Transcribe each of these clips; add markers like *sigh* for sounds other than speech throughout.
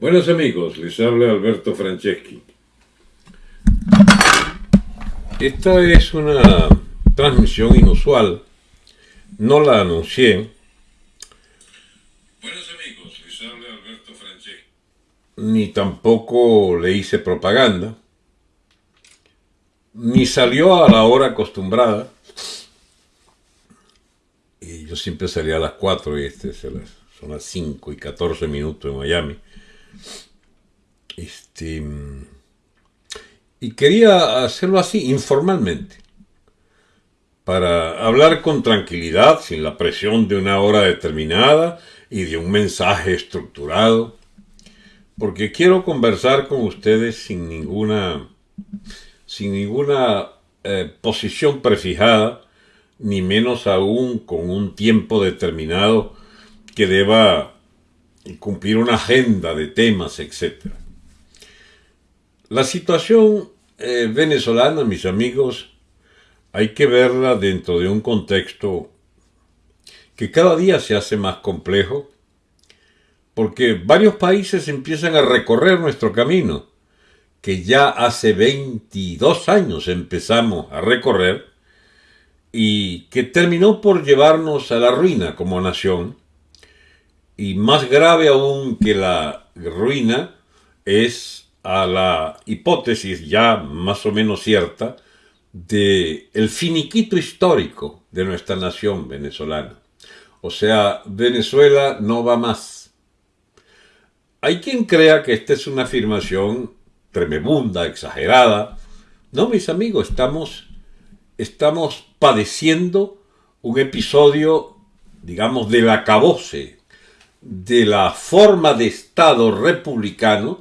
Buenos amigos, les habla Alberto Franceschi. Esta es una transmisión inusual, no la anuncié. Buenos amigos, les habla Alberto Franceschi. Ni tampoco le hice propaganda, ni salió a la hora acostumbrada. Y yo siempre salía a las 4 y este son las 5 y 14 minutos en Miami. Este, y quería hacerlo así, informalmente, para hablar con tranquilidad, sin la presión de una hora determinada y de un mensaje estructurado, porque quiero conversar con ustedes sin ninguna, sin ninguna eh, posición prefijada, ni menos aún con un tiempo determinado que deba cumplir una agenda de temas, etc. La situación eh, venezolana, mis amigos, hay que verla dentro de un contexto que cada día se hace más complejo, porque varios países empiezan a recorrer nuestro camino, que ya hace 22 años empezamos a recorrer, y que terminó por llevarnos a la ruina como nación, y más grave aún que la ruina es a la hipótesis ya más o menos cierta de el finiquito histórico de nuestra nación venezolana. O sea, Venezuela no va más. Hay quien crea que esta es una afirmación tremebunda, exagerada. No, mis amigos, estamos, estamos padeciendo un episodio, digamos, del acabose de la forma de Estado republicano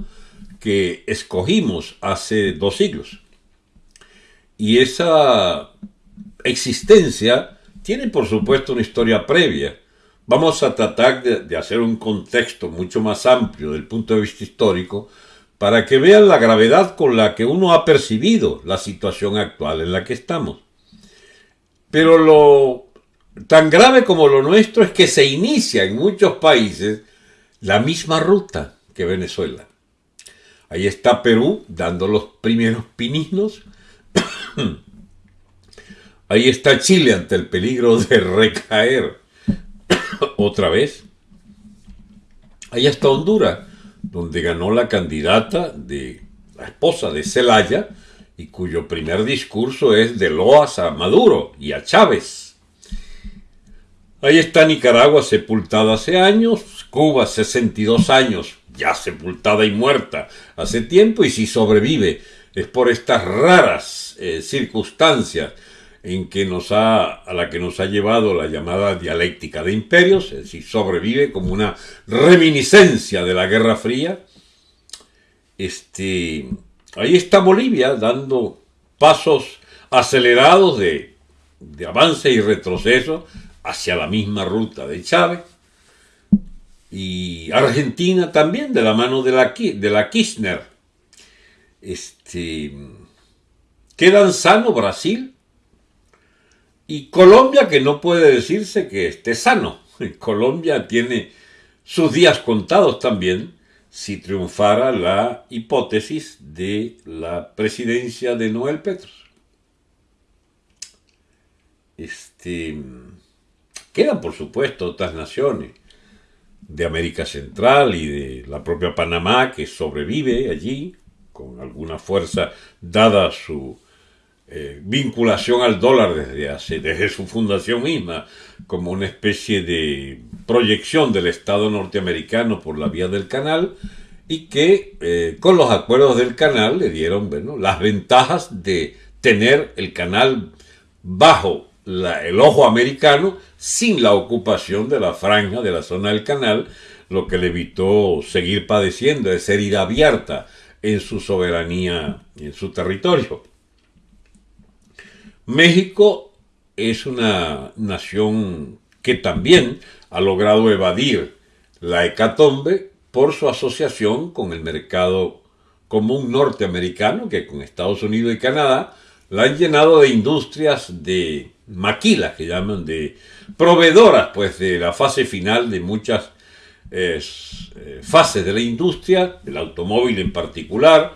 que escogimos hace dos siglos. Y esa existencia tiene por supuesto una historia previa. Vamos a tratar de, hacer un contexto mucho más amplio del punto de vista histórico para que vean la gravedad con la que uno ha percibido la situación actual en la que estamos. Pero lo Tan grave como lo nuestro es que se inicia en muchos países la misma ruta que Venezuela. Ahí está Perú dando los primeros pininos. *coughs* Ahí está Chile ante el peligro de recaer *coughs* otra vez. Ahí está Honduras, donde ganó la candidata de la esposa de Zelaya y cuyo primer discurso es de loas a Maduro y a Chávez. Ahí está Nicaragua sepultada hace años, Cuba 62 años, ya sepultada y muerta hace tiempo, y si sobrevive es por estas raras eh, circunstancias en que nos ha, a la que nos ha llevado la llamada dialéctica de imperios, es decir, sobrevive como una reminiscencia de la Guerra Fría. Este, ahí está Bolivia dando pasos acelerados de, de avance y retroceso hacia la misma ruta de Chávez. Y Argentina también, de la mano de la, de la Kirchner. Este, quedan sano Brasil y Colombia, que no puede decirse que esté sano. *laughs* Colombia tiene sus días contados también si triunfara la hipótesis de la presidencia de Noel Petros. Este, Quedan, por supuesto, otras naciones. De América Central y de la propia Panamá que sobrevive allí con alguna fuerza dada su eh, vinculación al dólar desde, hace, desde su fundación misma como una especie de proyección del Estado norteamericano por la vía del canal y que eh, con los acuerdos del canal le dieron las ventajas de tener el canal bajo el ojo americano sin la ocupación de la franja de la zona del canal, lo que le evitó seguir padeciendo esa herida abierta en su soberanía y en su territorio. México es una nación que también ha logrado evadir la hecatombe por su asociación con el mercado común norteamericano, que con Estados Unidos y Canadá la han llenado de industrias de maquilas que llaman de proveedoras pues de la fase final de muchas eh, fases de la industria, del automóvil en particular,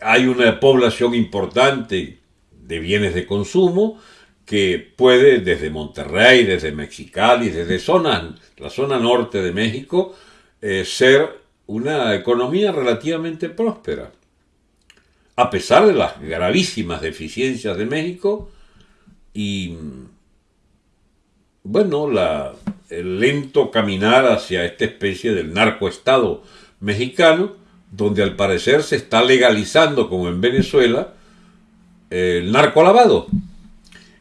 hay una población importante de bienes de consumo que puede desde Monterrey, desde Mexicali, desde la zona norte de México, eh, ser una economía relativamente próspera. A pesar de las gravísimas deficiencias de México y, bueno, la, el lento caminar hacia esta especie del narcoestado mexicano, donde al parecer se está legalizando, como en Venezuela, el narcolavado.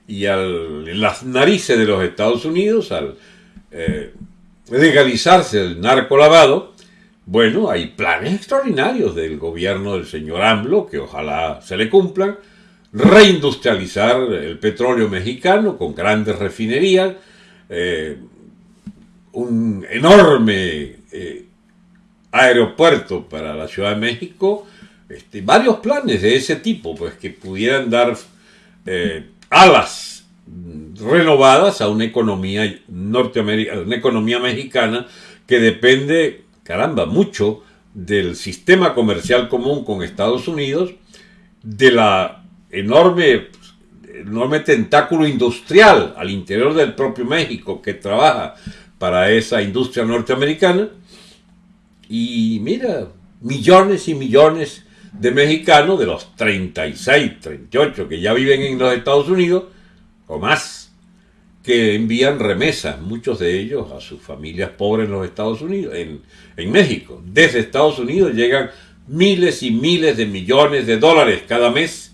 Y al, en las narices de los Estados Unidos, al eh, legalizarse el narcolavado, bueno, hay planes extraordinarios del gobierno del señor AMLO, que ojalá se le cumplan, reindustrializar el petróleo mexicano con grandes refinerías, eh, un enorme eh, aeropuerto para la Ciudad de México, este, varios planes de ese tipo, pues que pudieran dar eh, alas renovadas a una economía norteamericana, una economía mexicana que depende, caramba, mucho del sistema comercial común con Estados Unidos, de la enorme, enorme tentáculo industrial al interior del propio México que trabaja para esa industria norteamericana. Y mira, millones y millones de mexicanos, de los 36, 38 que ya viven en los Estados Unidos, o más, que envían remesas, muchos de ellos a sus familias pobres en los Estados Unidos, en, en México. Desde Estados Unidos llegan miles y miles de millones de dólares cada mes.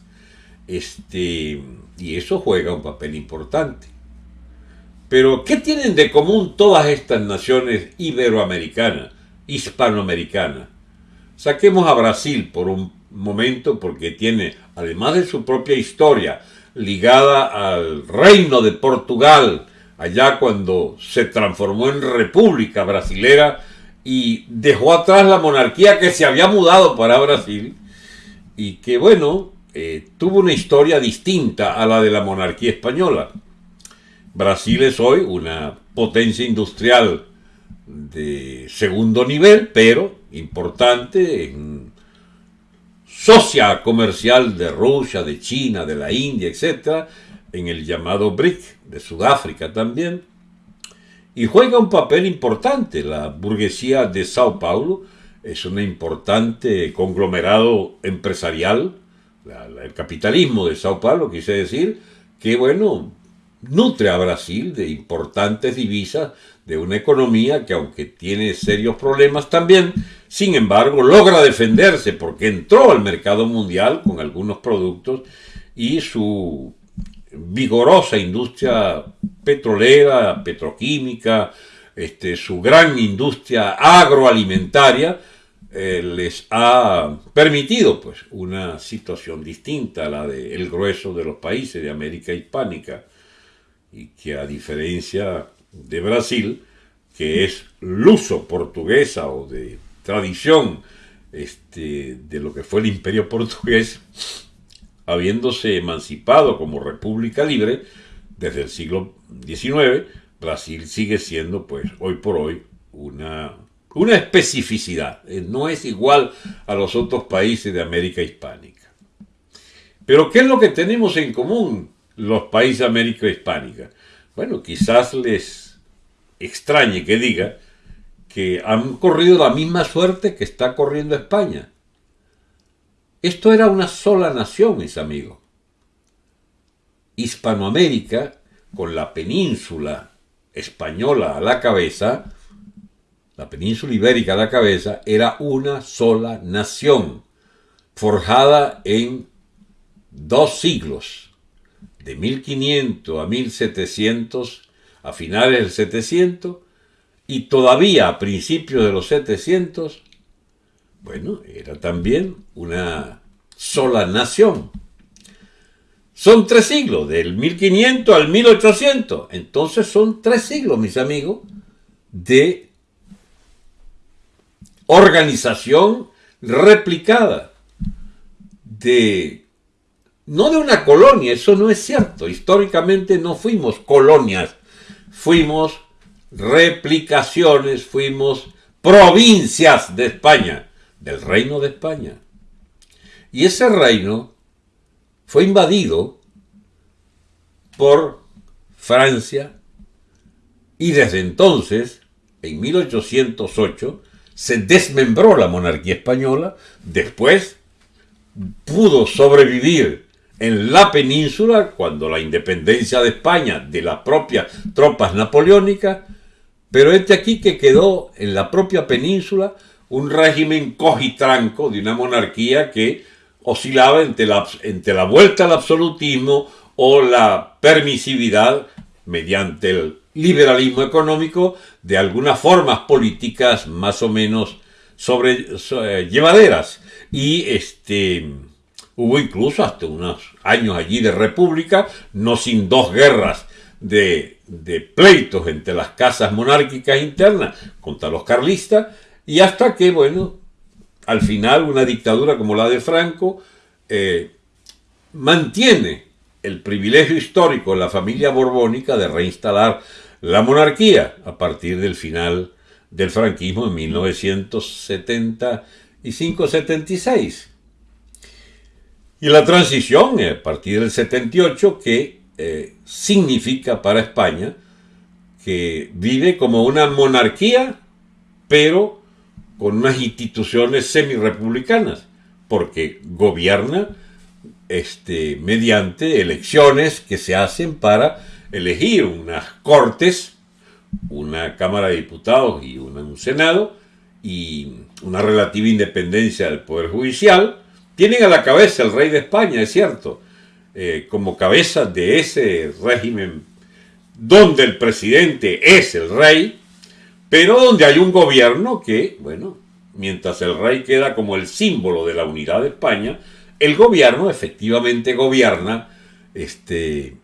Este, y eso juega un papel importante. Pero, ¿qué tienen de común todas estas naciones iberoamericanas, hispanoamericanas? Saquemos a Brasil por un momento porque tiene, además de su propia historia, ligada al reino de Portugal, allá cuando se transformó en república brasilera y dejó atrás la monarquía que se había mudado para Brasil y que, bueno, eh, tuvo una historia distinta a la de la monarquía española. Brasil es hoy una potencia industrial de segundo nivel, pero importante en socia comercial de Rusia, de China, de la India, etc., en el llamado BRIC, de Sudáfrica también, y juega un papel importante. La burguesía de Sao Paulo es un importante conglomerado empresarial, el capitalismo de Sao Paulo, quise decir, que bueno, nutre a Brasil de importantes divisas, de una economía que aunque tiene serios problemas también, sin embargo logra defenderse porque entró al mercado mundial con algunos productos y su vigorosa industria petrolera, petroquímica, este, su gran industria agroalimentaria, eh, les ha permitido pues una situación distinta a la del grueso de los países de América hispánica y que a diferencia de Brasil, que es luso portuguesa o de tradición este, de lo que fue el imperio portugués, *laughs* habiéndose emancipado como república libre desde el siglo XIX, Brasil sigue siendo, pues, hoy por hoy, una, una especificidad. Eh, no es igual a los otros países de América hispánica. Pero, ¿qué es lo que tenemos en común los países de América hispánica? Bueno, quizás les extrañe que diga que han corrido la misma suerte que está corriendo España. Esto era una sola nación, mis amigos. Hispanoamérica, con la península española a la cabeza, la península ibérica a la cabeza, era una sola nación, forjada en dos siglos de 1500 a 1700, a finales del 700, y todavía a principios de los 700, bueno, era también una sola nación. Son tres siglos, del 1500 al 1800. Entonces son tres siglos, mis amigos, de organización replicada, de no de una colonia, eso no es cierto. Históricamente no fuimos colonias, fuimos replicaciones, fuimos provincias de España, del reino de España. Y ese reino fue invadido por Francia y desde entonces, en 1808, se desmembró la monarquía española, después pudo sobrevivir en la península cuando la independencia de España de las propias tropas napoleónicas, pero este aquí que quedó en la propia península un régimen cogitranco de una monarquía que oscilaba entre la, entre la vuelta al absolutismo o la permisividad mediante el liberalismo económico de algunas formas políticas más o menos sobre, eh, llevaderas. Y este, hubo incluso hasta unos años allí de república, no sin dos guerras de, pleitos entre las casas monárquicas internas contra los carlistas, y hasta que, bueno, al final una dictadura como la de Franco eh, mantiene el privilegio histórico de la familia borbónica de reinstalar la monarquía a partir del final del franquismo en 1975-76. Y la transición a partir del 78 que eh, significa para España que vive como una monarquía, pero con unas instituciones semi-republicanas, porque gobierna este, mediante elecciones que se hacen para elegir unas cortes, una Cámara de Diputados y un Senado, y una relativa independencia del Poder Judicial, tienen a la cabeza el rey de España, es cierto, eh, como cabeza de ese régimen donde el presidente es el rey, pero donde hay un gobierno que, bueno, mientras el rey queda como el símbolo de la unidad de España, el gobierno efectivamente gobierna, este,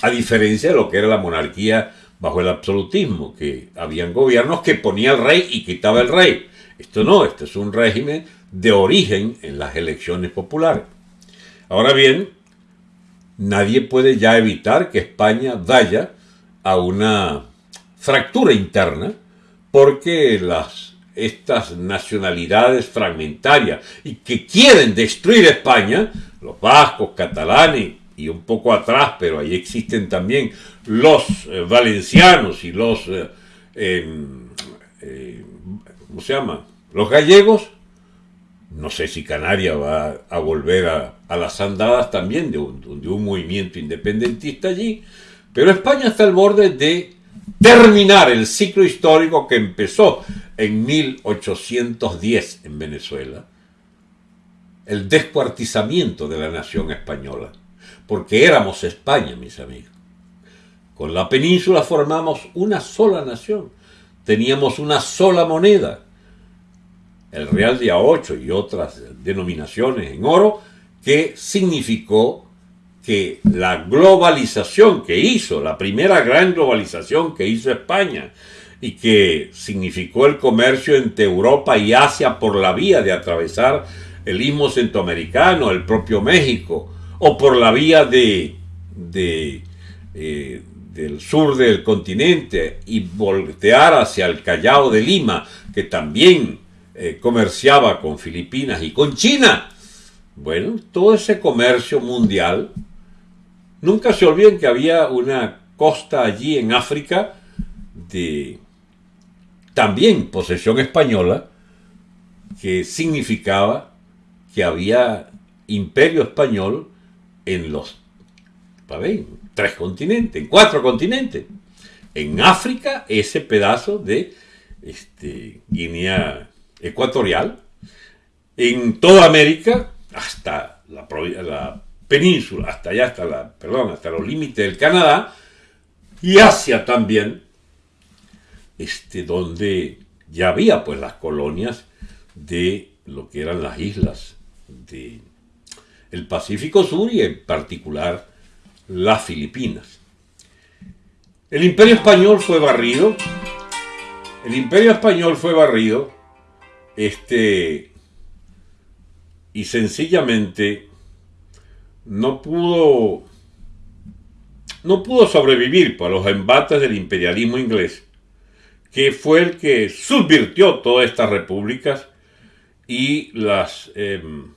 a diferencia de lo que era la monarquía bajo el absolutismo, que habían gobiernos que ponía el rey y quitaba el rey. Esto no, este es un régimen de origen en las elecciones populares. Ahora bien, nadie puede ya evitar que España vaya a una fractura interna porque estas nacionalidades fragmentarias y que quieren destruir España, los vascos, catalanes y un poco atrás, pero ahí existen también los eh, valencianos y los, eh, em, eh, ¿cómo se llama? Los gallegos, no sé si Canarias va a volver a, las andadas también de un, de un movimiento independentista allí, pero España está al borde de terminar el ciclo histórico que empezó en 1810 en Venezuela, el descuartizamiento de la nación española, porque éramos España, mis amigos. Con la península formamos una sola nación, teníamos una sola moneda, el Real de A8 y otras denominaciones en oro, que significó que la globalización que hizo, la primera gran globalización que hizo España, y que significó el comercio entre Europa y Asia por la vía de atravesar el istmo centroamericano, el propio México, o por la vía de, eh, del sur del continente y voltear hacia el Callao de Lima, que también eh, comerciaba con Filipinas y con China. Bueno, todo ese comercio mundial Nunca se olviden que había una costa allí en África de también posesión española, que significaba que había imperio español en los tres continentes, en cuatro continentes. En África, ese pedazo de este, Guinea Ecuatorial, en toda América, hasta la, la península, hasta allá, hasta la, perdón, hasta los límites del Canadá, y Asia también, este, donde ya había pues las colonias de lo que eran las islas de el Pacífico Sur y en particular las Filipinas. El imperio español fue barrido, el imperio español fue barrido, este, y sencillamente no pudo no pudo sobrevivir para los embates del imperialismo inglés que fue el que subvirtió todas estas repúblicas y las, em,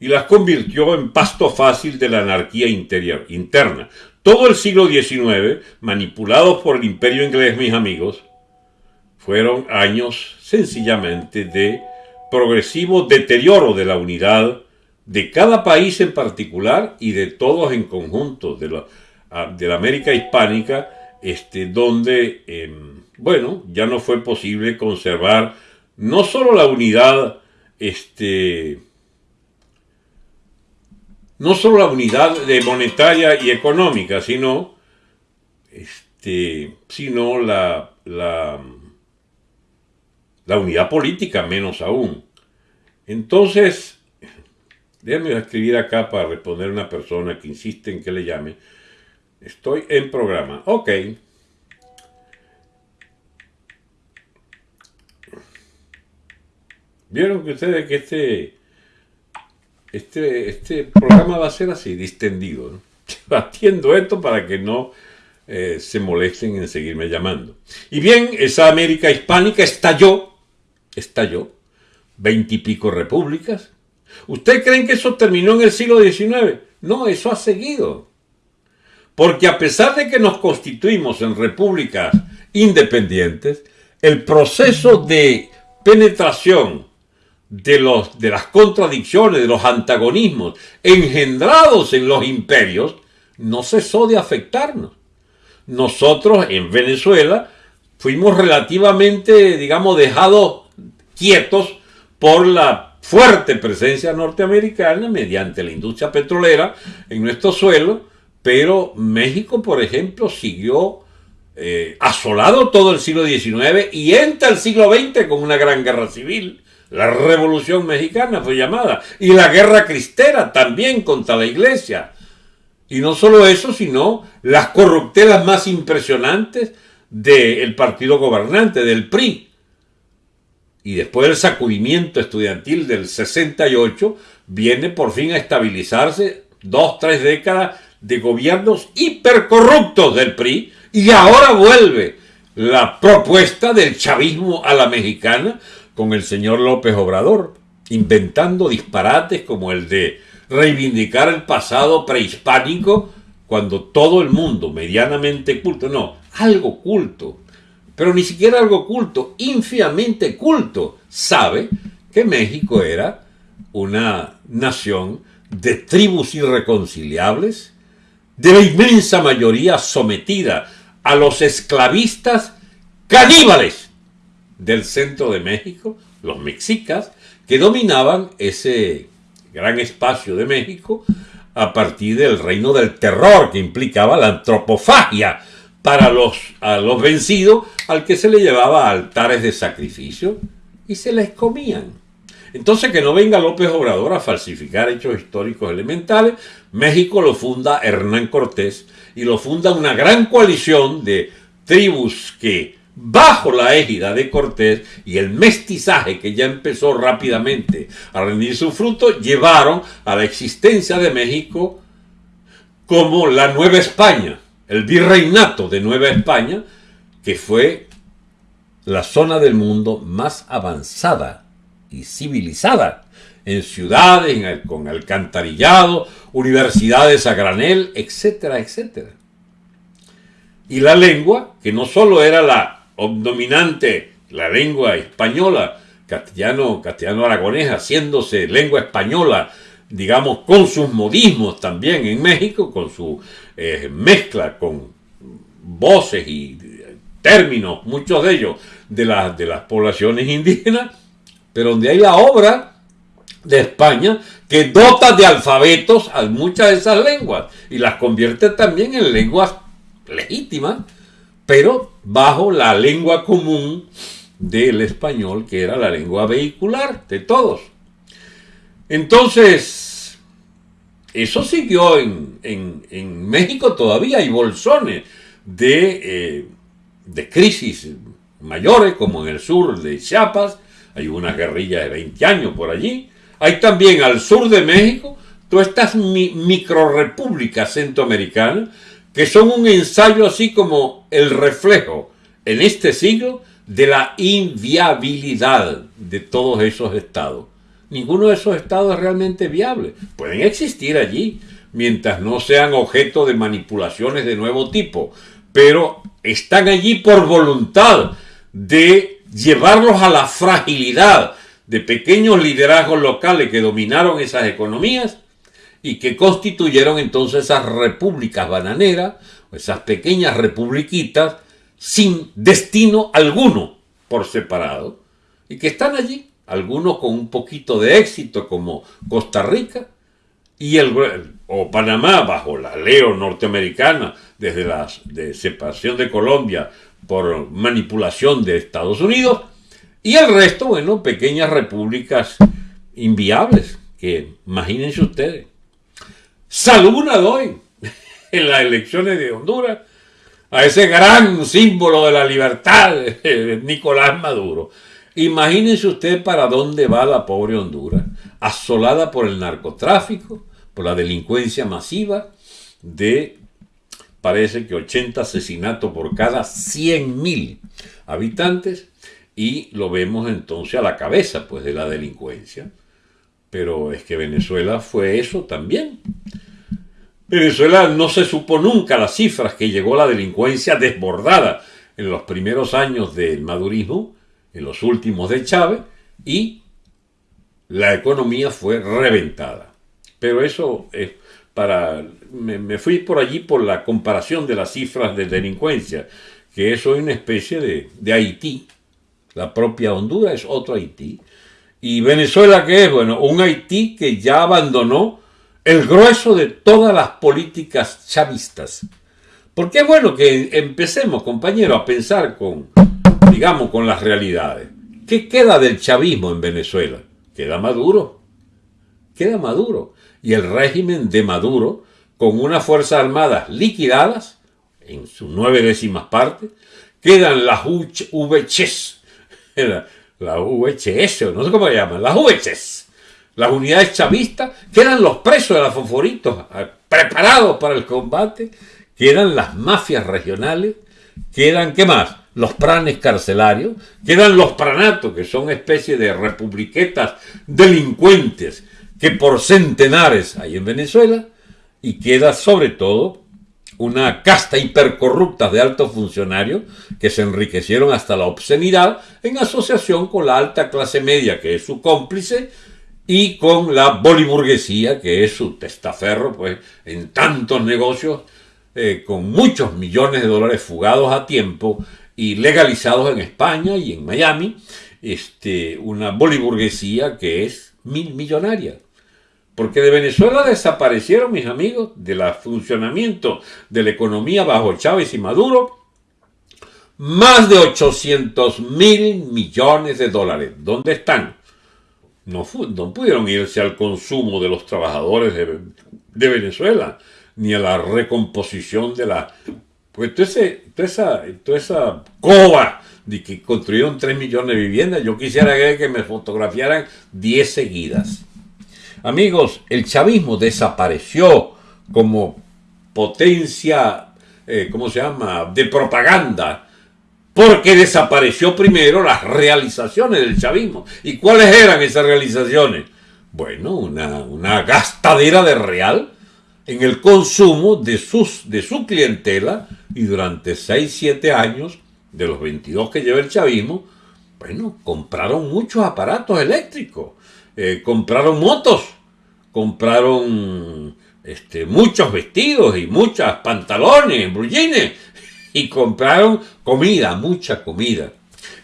y las convirtió en pasto fácil de la anarquía interior, interna. Todo el siglo XIX, manipulados por el imperio inglés, mis amigos, fueron años sencillamente de progresivo deterioro de la unidad de cada país en particular y de todos en conjunto de la, de la América hispánica, este, donde, em, bueno, ya no fue posible conservar no solo la unidad, este, no solo la unidad monetaria y económica, sino, este, sino la la unidad política menos aún. Entonces, déjenme escribir acá para responder a una persona que insiste en que le llame. Estoy en programa. Ok. Vieron que ustedes que este, este, este programa va a ser así, distendido. ¿no? *laughs* Atiendo esto para que no eh, se molesten en seguirme llamando. Y bien, esa América hispánica estalló estalló, veintipico repúblicas. ¿Usted creen que eso terminó en el siglo XIX? No, eso ha seguido. Porque a pesar de que nos constituimos en repúblicas independientes, el proceso de penetración de, los, de las contradicciones, de los antagonismos engendrados en los imperios, no cesó de afectarnos. Nosotros en Venezuela fuimos relativamente, digamos, dejados quietos por la fuerte presencia norteamericana mediante la industria petrolera en nuestro suelo, pero México, por ejemplo, siguió eh, asolado todo el siglo XIX y entra el siglo XX con una gran guerra civil. La Revolución Mexicana fue llamada. Y la guerra cristera también contra la iglesia. Y no solo eso, sino las corruptelas más impresionantes del partido gobernante, del PRI y después del sacudimiento estudiantil del 68, viene por fin a estabilizarse dos, tres décadas de gobiernos hipercorruptos del PRI y ahora vuelve la propuesta del chavismo a la mexicana con el señor López Obrador, inventando disparates como el de reivindicar el pasado prehispánico cuando todo el mundo medianamente culto, no, algo culto, pero ni siquiera algo culto, ínfimamente culto, sabe que México era una nación de tribus irreconciliables, de la inmensa mayoría sometida a los esclavistas caníbales del centro de México, los mexicas, que dominaban ese gran espacio de México a partir del reino del terror que implicaba la antropofagia para los, los vencidos al que se le llevaba altares de sacrificio y se les comían. Entonces que no venga López Obrador a falsificar hechos históricos elementales, México lo funda Hernán Cortés y lo funda una gran coalición de tribus que bajo la égida de Cortés y el mestizaje que ya empezó rápidamente a rendir su fruto, llevaron a la existencia de México como la Nueva España, el virreinato de Nueva España, que fue la zona del mundo más avanzada y civilizada, en ciudades, con alcantarillado, universidades a granel, etcétera, etcétera. Y la lengua, que no solo era la dominante, la lengua española, castellano, castellano aragonés, haciéndose lengua española, digamos, con sus modismos también en México, con su eh, mezcla con voces y términos, muchos de ellos, de, las de las poblaciones indígenas, pero donde hay la obra de España que dota de alfabetos a muchas de esas lenguas y las convierte también en lenguas legítimas, pero bajo la lengua común del español, que era la lengua vehicular de todos. Entonces, eso siguió en, México todavía, hay bolsones de, eh, de crisis mayores, como en el sur de Chiapas, hay una guerrilla de 20 años por allí. Hay también al sur de México todas estas microrepúblicas centroamericanas que son un ensayo así como el reflejo en este siglo de la inviabilidad de todos esos estados. Ninguno de esos estados es realmente viable. Pueden existir allí mientras no sean objeto de manipulaciones de nuevo tipo, pero están allí por voluntad de llevarlos a la fragilidad de pequeños liderazgos locales que dominaron esas economías y que constituyeron entonces esas repúblicas bananeras, esas pequeñas republiquitas sin destino alguno por separado, y que están allí, algunos con un poquito de éxito como Costa Rica y el, o Panamá bajo la leo norteamericana desde la de separación de Colombia por manipulación de Estados Unidos, y el resto, bueno, pequeñas repúblicas inviables, que imagínense ustedes. Salud doy *laughs* en las elecciones de Honduras a ese gran símbolo de la libertad, Nicolás Maduro. Imagínense usted para dónde va la pobre Honduras, asolada por el narcotráfico, por la delincuencia masiva de, parece que 80 asesinatos por cada 100.000 habitantes, y lo vemos entonces a la cabeza pues de la delincuencia. Pero es que Venezuela fue eso también. Venezuela no se supo nunca las cifras que llegó la delincuencia desbordada en los primeros años del madurismo, en los últimos de Chávez, y la economía fue reventada. Pero eso es para... Me, fui por allí por la comparación de las cifras de delincuencia, que eso es una especie de, de Haití. La propia Honduras es otro Haití. ¿Y Venezuela qué es? Bueno, un Haití que ya abandonó el grueso de todas las políticas chavistas. Porque es bueno que empecemos, compañero, a pensar con, con las realidades. ¿Qué queda del chavismo en Venezuela? Queda Maduro. Queda Maduro. Y el régimen de Maduro, con unas Fuerzas Armadas liquidadas, en sus nueve décimas partes, quedan las VHS, *laughs* la VHS, no sé cómo se llaman, las VHS, las unidades chavistas, quedan los presos de la Fosforitos ah, preparados para el combate, quedan las mafias regionales, quedan, ¿qué más? Los pranes carcelarios, quedan los pranatos, que son especies de republiquetas delincuentes que por centenares hay en Venezuela, y queda sobre todo una casta hipercorrupta de altos funcionarios que se enriquecieron hasta la obscenidad en asociación con la alta clase media, que es su cómplice, y con la boliburguesía, que es su testaferro, pues, en tantos negocios, eh, con muchos millones de dólares fugados a tiempo y legalizados en España y en Miami, este, una boliburguesía que es mil millonaria. Porque de Venezuela desaparecieron, mis amigos, del funcionamiento de la economía bajo Chávez y Maduro, más de 800 mil millones de dólares. ¿Dónde están? no, pudieron irse al consumo de los trabajadores de, Venezuela, ni a la recomposición de la... Pues toda, esa, toda esa coba de que construyeron 3 millones de viviendas, yo quisiera que me fotografiaran 10 seguidas. Amigos, el chavismo desapareció como potencia, eh, ¿cómo se llama?, de propaganda porque desapareció primero las realizaciones del chavismo. ¿Y cuáles eran esas realizaciones? Bueno, una, gastadera de real en el consumo de, sus, de su clientela y durante 6, 7 años, de los 22 que lleva el chavismo, bueno, compraron muchos aparatos eléctricos, eh, compraron motos, compraron este, muchos vestidos y muchos pantalones, brullines, *laughs* y compraron comida, mucha comida.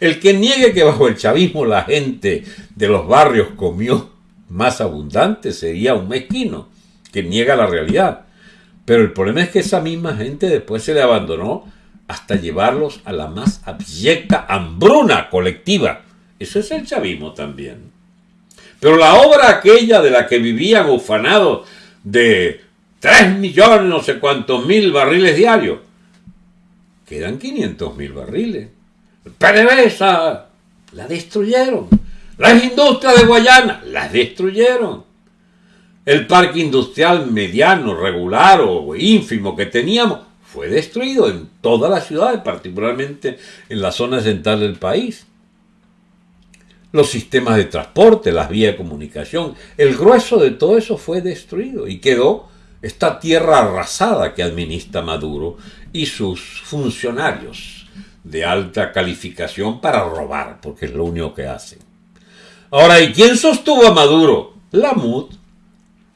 El que niegue que bajo el chavismo la gente de los barrios comió más abundante sería un mezquino que niega la realidad. Pero el problema es que esa misma gente después se le abandonó hasta llevarlos a la más abyecta hambruna colectiva. Eso es el chavismo también. Pero la obra aquella de la que vivían ufanados de tres millones, no sé cuántos mil barriles diarios, quedan 500 mil barriles. PDVSA la destruyeron. Las industrias de Guayana las destruyeron. El parque industrial mediano, regular o ínfimo que teníamos fue destruido en todas las ciudades, particularmente en la zona central del país. Los sistemas de transporte, las vías de comunicación, el grueso de todo eso fue destruido y quedó esta tierra arrasada que administra Maduro y sus funcionarios de alta calificación para robar, porque es lo único que hacen. Ahora, ¿y quién sostuvo a Maduro? La MUD,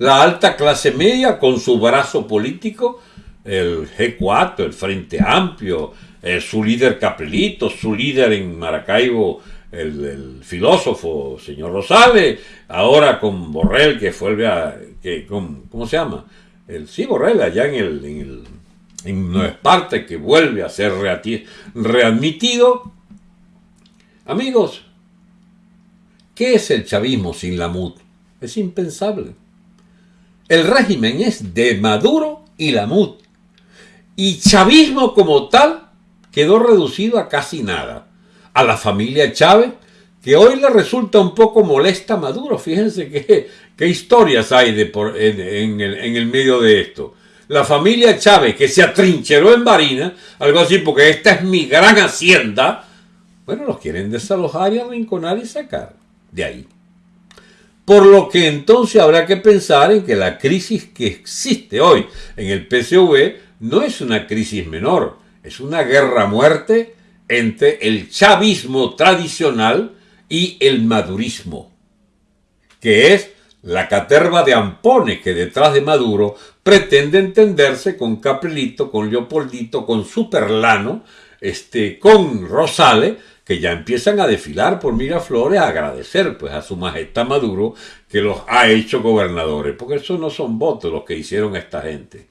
la alta clase media con su brazo político, el G4, el Frente Amplio, eh, su líder Capelito, su líder en Maracaibo, el, filósofo señor Rosales, ahora con Borrell, que fue a, que, ¿cómo se llama? El, sí, Borrell, allá en el, en el en que vuelve a ser readmitido. Amigos, ¿qué es el chavismo sin la MUD? Es impensable. El régimen es de Maduro y la MUD. Y chavismo como tal quedó reducido a casi nada. A la familia Chávez, que hoy le resulta un poco molesta a Maduro. Fíjense qué, historias hay de por, en, el, en el medio de esto. La familia Chávez, que se atrincheró en Barina, algo así, porque esta es mi gran hacienda, bueno, los quieren desalojar y arrinconar y sacar de ahí. Por lo que entonces habrá que pensar en que la crisis que existe hoy en el PCV no es una crisis menor, es una guerra muerte entre el chavismo tradicional y el madurismo, que es la caterva de ampones que detrás de Maduro pretende entenderse con Capelito, con Leopoldito, con Superlano, este, con Rosales, que ya empiezan a desfilar por Miraflores a agradecer pues a su majestad Maduro que los ha hecho gobernadores, porque eso no son votos los que hicieron esta gente,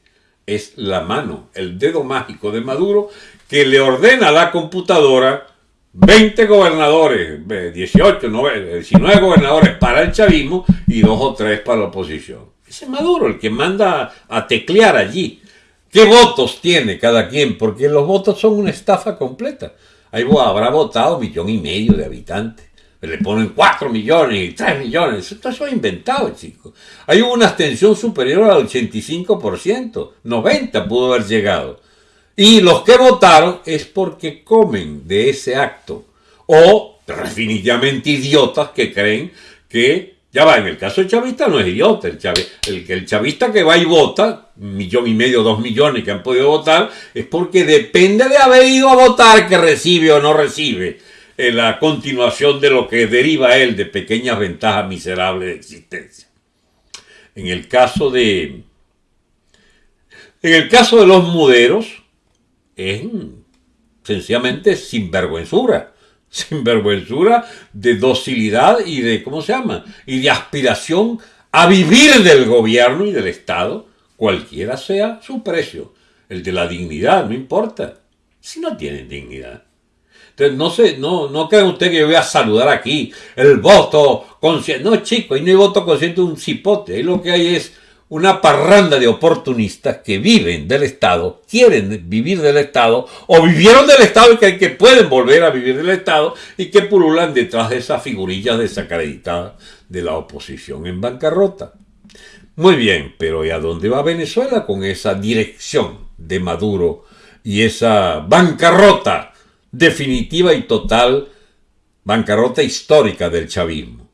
es la mano, el dedo mágico de Maduro que le ordena a la computadora 20 gobernadores, 18, 19 gobernadores para el chavismo y dos o tres para la oposición. Ese es Maduro el que manda a teclear allí. ¿Qué votos tiene cada quien? Porque los votos son una estafa completa. Ahí habrá votado millón y medio de habitantes. Le ponen 4 millones y 3 millones. Esto es inventado, chicos. Hay una abstención superior al 85%. 90 pudo haber llegado. Y los que votaron es porque comen de ese acto. O definitivamente idiotas que creen que, ya va, en el caso chavista no es idiota, el, el, el chavista que va y vota, millón y medio, dos millones que han podido votar, es porque depende de haber ido a votar que recibe o no recibe en la continuación de lo que deriva él de pequeñas ventajas miserables de existencia. En el caso de... En el caso de los muderos, es sencillamente sinvergüenzura. Sinvergüenzura de docilidad y de, ¿cómo se llama? Y de aspiración a vivir del gobierno y del Estado, cualquiera sea su precio. El de la dignidad, no importa. Si no tienen dignidad. Entonces, no sé, no, no crean ustedes que yo voy a saludar aquí el voto consciente. No, chicos, ahí no hay voto consciente un cipote. Ahí lo que hay es una parranda de oportunistas que viven del Estado, quieren vivir del Estado, o vivieron del Estado y que, pueden volver a vivir del Estado y que pululan detrás de esas figurillas desacreditadas de la oposición en bancarrota. Muy bien, pero ¿y a dónde va Venezuela con esa dirección de Maduro y esa bancarrota definitiva y total, bancarrota histórica del chavismo?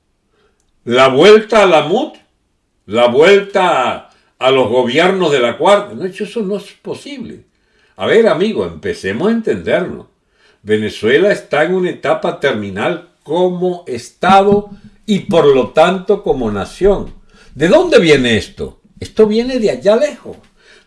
La vuelta a la MUT la vuelta a los gobiernos de la cuarta. No, eso no es posible. A ver, amigo, empecemos a entendernos. Venezuela está en una etapa terminal como Estado y por lo tanto como nación. ¿De dónde viene esto? Esto viene de allá lejos,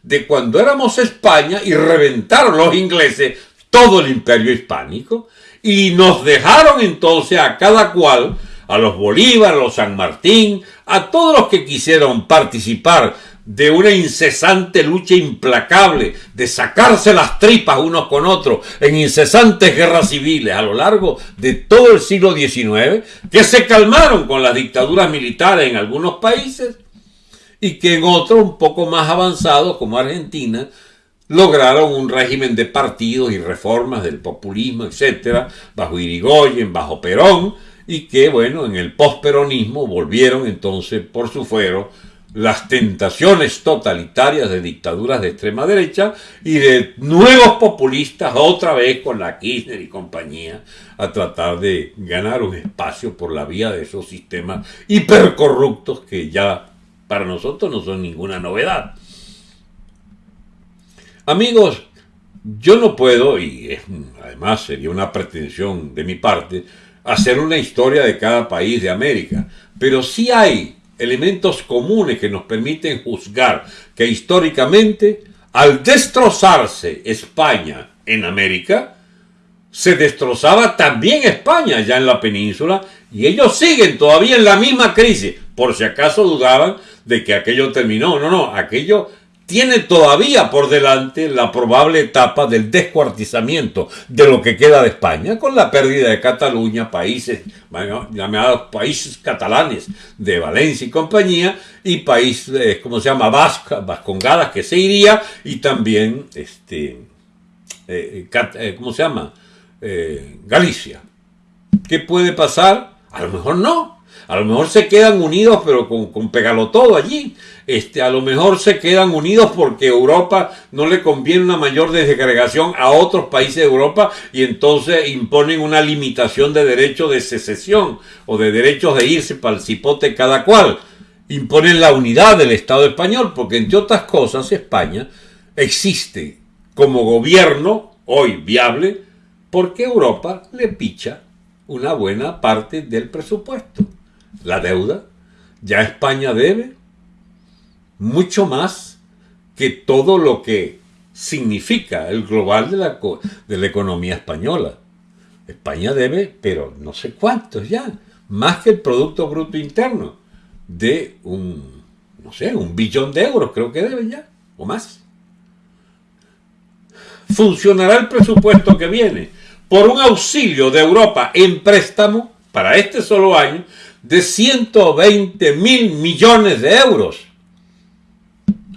de cuando éramos España y reventaron los ingleses todo el imperio hispánico y nos dejaron entonces a cada cual a los Bolívar, a los San Martín, a todos los que quisieron participar de una incesante lucha implacable, de sacarse las tripas unos con otros en incesantes guerras civiles a lo largo de todo el siglo XIX, que se calmaron con las dictaduras militares en algunos países y que en otros un poco más avanzados como Argentina lograron un régimen de partidos y reformas del populismo, etcétera, bajo Irigoyen, bajo Perón, y que, bueno, en el posperonismo volvieron entonces por su fuero las tentaciones totalitarias de dictaduras de extrema derecha y de nuevos populistas otra vez con la Kirchner y compañía a tratar de ganar un espacio por la vía de esos sistemas hipercorruptos que ya para nosotros no son ninguna novedad. Amigos, yo no puedo, y además sería una pretensión de mi parte, hacer una historia de cada país de América, pero sí hay elementos comunes que nos permiten juzgar que históricamente, al destrozarse España en América, se destrozaba también España ya en la península y ellos siguen todavía en la misma crisis, por si acaso dudaban de que aquello terminó. No, no, aquello tiene todavía por delante la probable etapa del descuartizamiento de lo que queda de España, con la pérdida de Cataluña, países llamados países catalanes de Valencia y compañía, y países, eh, ¿cómo se llama? Vasca, Vascongadas, que se iría, y también, este, eh, eh, ¿cómo se llama? Galicia. ¿Qué puede pasar? A lo mejor no. A lo mejor se quedan unidos, pero con, con pegalo todo allí. Este, a lo mejor se quedan unidos porque Europa no le conviene una mayor desagregación a otros países de Europa y entonces imponen una limitación de derecho de secesión o de derechos de irse para el cipote cada cual. Imponen la unidad del Estado español porque entre otras cosas España existe como gobierno hoy viable porque Europa le picha una buena parte del presupuesto la deuda. Ya España debe mucho más que todo lo que significa el global de la, de la economía española. España debe, pero no sé cuántos ya, más que el Producto Bruto Interno, de un, no sé, un billón de euros, creo que debe ya, o más. Funcionará el presupuesto que viene por un auxilio de Europa en préstamo para este solo año de 120 mil millones de euros.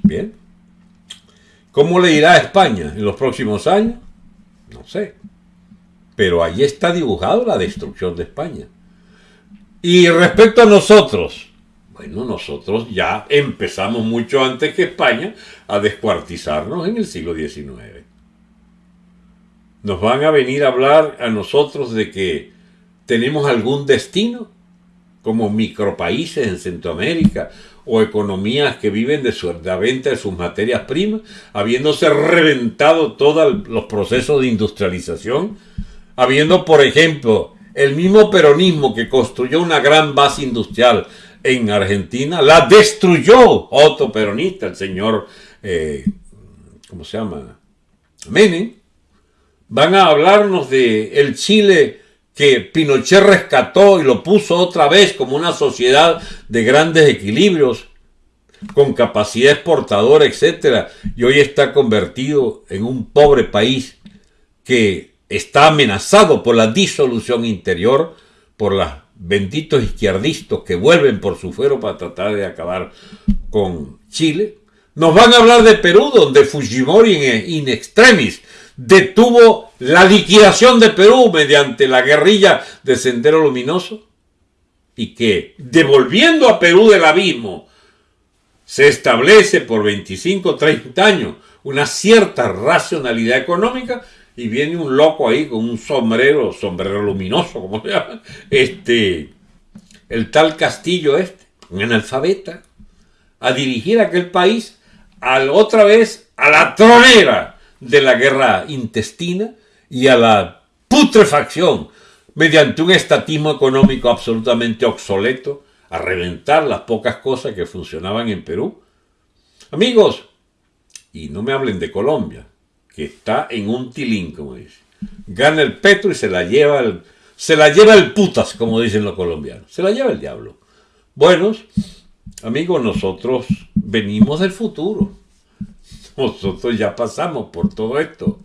Bien. ¿Cómo le irá a España en los próximos años? No sé. Pero ahí está dibujado la destrucción de España. Y respecto a nosotros, bueno, nosotros ya empezamos mucho antes que España a descuartizarnos en el siglo XIX. Nos van a venir a hablar a nosotros de que tenemos algún destino como micropaíses en Centroamérica o economías que viven de, la venta de sus materias primas, habiéndose reventado todos los procesos de industrialización, habiendo, por ejemplo, el mismo peronismo que construyó una gran base industrial en Argentina, la destruyó otro peronista, el señor, eh, ¿cómo se llama? Menem. Van a hablarnos de el Chile que Pinochet rescató y lo puso otra vez como una sociedad de grandes equilibrios, con capacidad exportadora, etc. Y hoy está convertido en un pobre país que está amenazado por la disolución interior, por los benditos izquierdistas que vuelven por su fuero para tratar de acabar con Chile. Nos van a hablar de Perú, donde Fujimori in extremis detuvo la liquidación de Perú mediante la guerrilla de Sendero Luminoso y que, devolviendo a Perú del abismo, se establece por 25 o 30 años una cierta racionalidad económica y viene un loco ahí con un sombrero, sombrero luminoso, como se llama, este, el tal Castillo este, un analfabeta, a dirigir aquel país al, otra vez a la tronera de la guerra intestina y a la putrefacción mediante un estatismo económico absolutamente obsoleto, a reventar las pocas cosas que funcionaban en Perú. Amigos, y no me hablen de Colombia, que está en un tilín, como dice. Gana el petro y se la lleva el, se la lleva el putas, como dicen los colombianos. Se la lleva el diablo. Buenos, amigos, nosotros venimos del futuro. Nosotros ya pasamos por todo esto.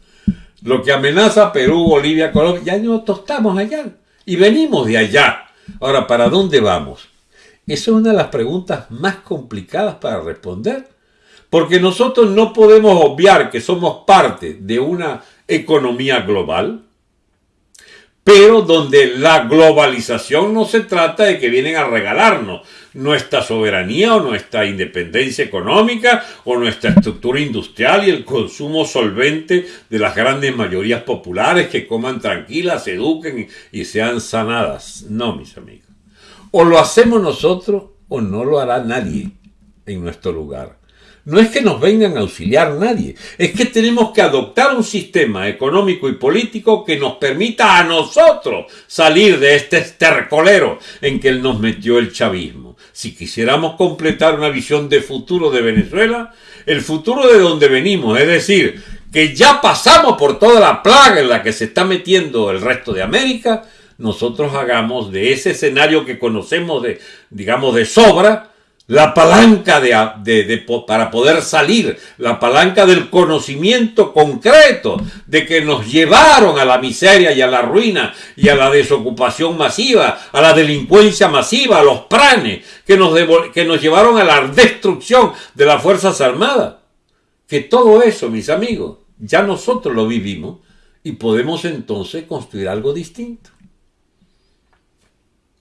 Lo que amenaza Perú, Bolivia, Colombia, ya nosotros estamos allá y venimos de allá. Ahora, ¿para dónde vamos? Esa es una de las preguntas más complicadas para responder, porque nosotros no podemos obviar que somos parte de una economía global, pero donde la globalización no se trata de que vienen a regalarnos, nuestra soberanía o nuestra independencia económica o nuestra estructura industrial y el consumo solvente de las grandes mayorías populares que coman tranquilas, se eduquen y sean sanadas. No, mis amigos. O lo hacemos nosotros o no lo hará nadie en nuestro lugar. No es que nos vengan a auxiliar nadie, es que tenemos que adoptar un sistema económico y político que nos permita a nosotros salir de este estercolero en que nos metió el chavismo. Si quisiéramos completar una visión de futuro de Venezuela, el futuro de donde venimos, es decir, que ya pasamos por toda la plaga en la que se está metiendo el resto de América, nosotros hagamos de ese escenario que conocemos de, digamos, de sobra, la palanca de, para poder salir, la palanca del conocimiento concreto de que nos llevaron a la miseria y a la ruina y a la desocupación masiva, a la delincuencia masiva, a los pranes, que nos, que nos llevaron a la destrucción de las Fuerzas Armadas. Que todo eso, mis amigos, ya nosotros lo vivimos y podemos entonces construir algo distinto.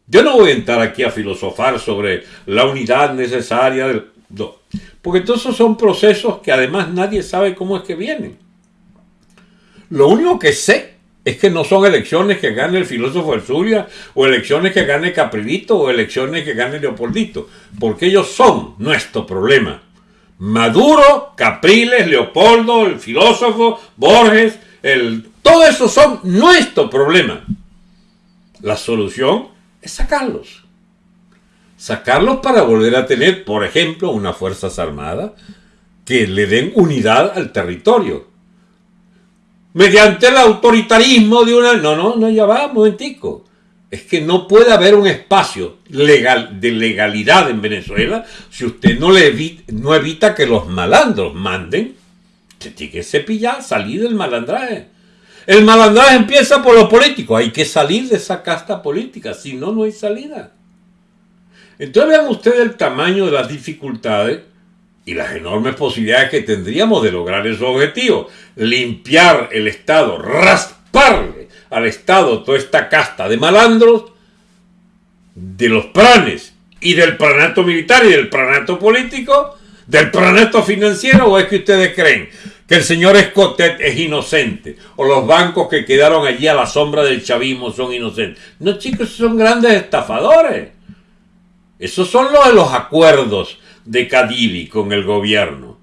Yo no voy a entrar aquí a filosofar sobre la unidad necesaria del... No, porque todos son procesos que además nadie sabe cómo es que vienen. Lo único que sé es que no son elecciones que gane el filósofo del Zulia, o elecciones que gane Caprilito, o elecciones que gane Leopoldito, porque ellos son nuestro problema. Maduro, Capriles, Leopoldo, el filósofo, Borges, el, todo eso son nuestro problema. La solución es sacarlos. Sacarlos para volver a tener, por ejemplo, unas Fuerzas Armadas que le den unidad al territorio. Mediante el autoritarismo de una... No, no, no, ya va, un momentico. Es que no puede haber un espacio legal, de legalidad en Venezuela si usted no, le evita, no evita que los malandros manden. Se tiene que cepillar, salir del malandraje. El malandraje empieza por lo político. Hay que salir de esa casta política, si no, no hay salida. Entonces vean ustedes el tamaño de las dificultades y las enormes posibilidades que tendríamos de lograr esos objetivos. Limpiar el Estado, rasparle al Estado toda esta casta de malandros, de los planes y del pranato militar y del pranato político, del pranato financiero, o es que ustedes creen que el señor Escotet es inocente, o los bancos que quedaron allí a la sombra del chavismo son inocentes. No, chicos, son grandes estafadores. Esos son los de los acuerdos de Cadivi con el gobierno.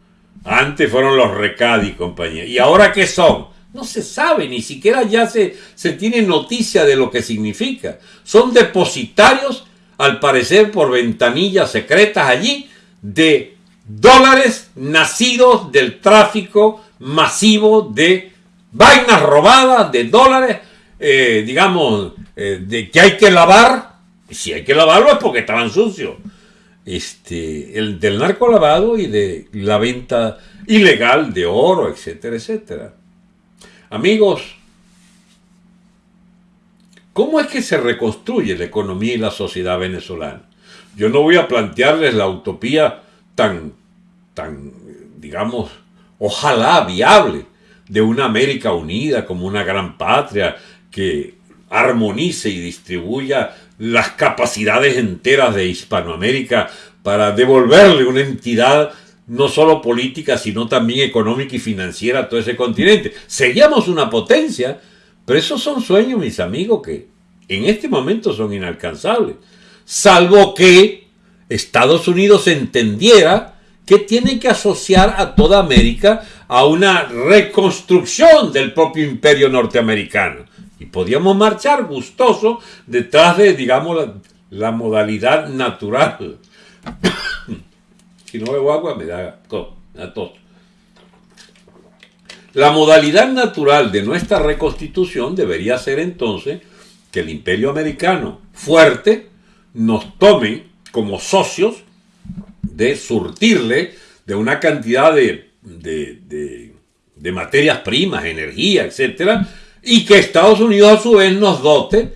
Antes fueron los Recadi y compañía. ¿Y ahora qué son? No se sabe, ni siquiera ya se, se tiene noticia de lo que significa. Son depositarios, al parecer por ventanillas secretas allí, de dólares nacidos del tráfico masivo de vainas robadas, de dólares, eh, digamos, eh, de que hay que lavar. Si hay que lavarlo es porque estaban sucios. Este, el del narco lavado y de la venta ilegal de oro, etcétera, etcétera. Amigos, ¿cómo es que se reconstruye la economía y la sociedad venezolana? Yo no voy a plantearles la utopía tan, tan, digamos, ojalá viable de una América unida como una gran patria que armonice y distribuya las capacidades enteras de Hispanoamérica para devolverle una entidad no solo política, sino también económica y financiera a todo ese continente. Seríamos una potencia, pero esos son sueños, mis amigos, que en este momento son inalcanzables. Salvo que Estados Unidos entendiera que tiene que asociar a toda América a una reconstrucción del propio imperio norteamericano. Y podíamos marchar gustoso detrás de, digamos, la, modalidad natural. *coughs* si no bebo agua me da, tos. La modalidad natural de nuestra reconstitución debería ser entonces que el imperio americano fuerte nos tome como socios de surtirle de una cantidad de, materias primas, energía, etcétera, y que Estados Unidos a su vez nos dote